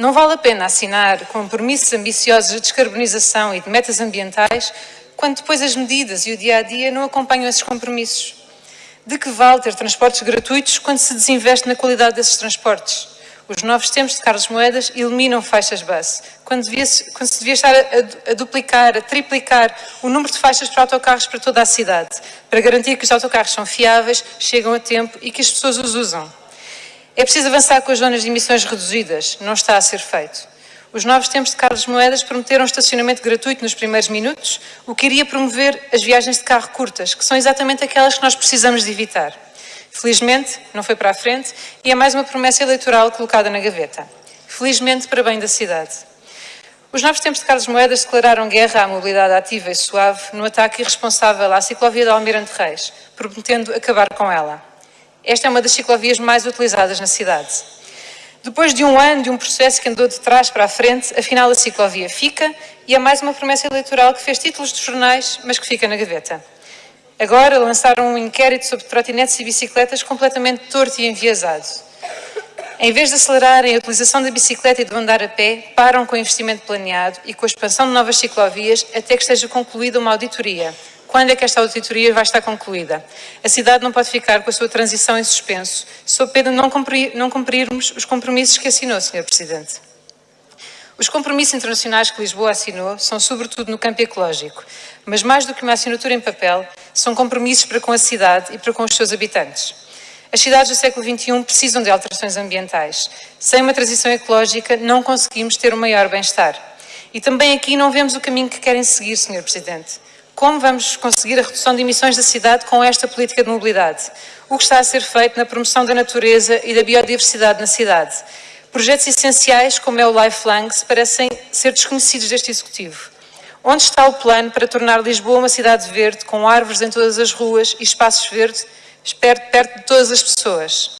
Não vale a pena assinar compromissos ambiciosos de descarbonização e de metas ambientais quando depois as medidas e o dia a dia não acompanham esses compromissos. De que vale ter transportes gratuitos quando se desinveste na qualidade desses transportes? Os novos tempos de Carlos Moedas eliminam faixas bus, quando, devia -se, quando se devia estar a, a, duplicar, a triplicar o número de faixas para autocarros para toda a cidade, para garantir que os autocarros são fiáveis, chegam a tempo e que as pessoas os usam. É preciso avançar com as zonas de emissões reduzidas, não está a ser feito. Os novos tempos de Carlos Moedas prometeram estacionamento gratuito nos primeiros minutos, o que iria promover as viagens de carro curtas, que são exatamente aquelas que nós precisamos de evitar. Felizmente, não foi para a frente e é mais uma promessa eleitoral colocada na gaveta. Felizmente, para bem da cidade. Os novos tempos de Carlos Moedas declararam guerra à mobilidade ativa e suave no ataque irresponsável à ciclovia de Almirante Reis, prometendo acabar com ela. Esta é uma das ciclovias mais utilizadas na cidade. Depois de um ano de um processo que andou de trás para a frente, afinal a ciclovia fica e é mais uma promessa eleitoral que fez títulos de jornais, mas que fica na gaveta. Agora lançaram um inquérito sobre trotinetes e bicicletas completamente torto e enviesado. Em vez de acelerarem a utilização da bicicleta e do andar a pé, param com o investimento planeado e com a expansão de novas ciclovias até que esteja concluída uma auditoria. Quando é que esta auditoria vai estar concluída? A cidade não pode ficar com a sua transição em suspenso, sob pena de não, cumprir, não cumprirmos os compromissos que assinou, Sr. Presidente. Os compromissos internacionais que Lisboa assinou são sobretudo no campo ecológico, mas mais do que uma assinatura em papel, são compromissos para com a cidade e para com os seus habitantes. As cidades do século XXI precisam de alterações ambientais. Sem uma transição ecológica não conseguimos ter um maior bem-estar. E também aqui não vemos o caminho que querem seguir, Sr. Presidente. Como vamos conseguir a redução de emissões da cidade com esta política de mobilidade? O que está a ser feito na promoção da natureza e da biodiversidade na cidade? Projetos essenciais, como é o Lifelangs, parecem ser desconhecidos deste Executivo. Onde está o plano para tornar Lisboa uma cidade verde, com árvores em todas as ruas e espaços verdes, perto, perto de todas as pessoas?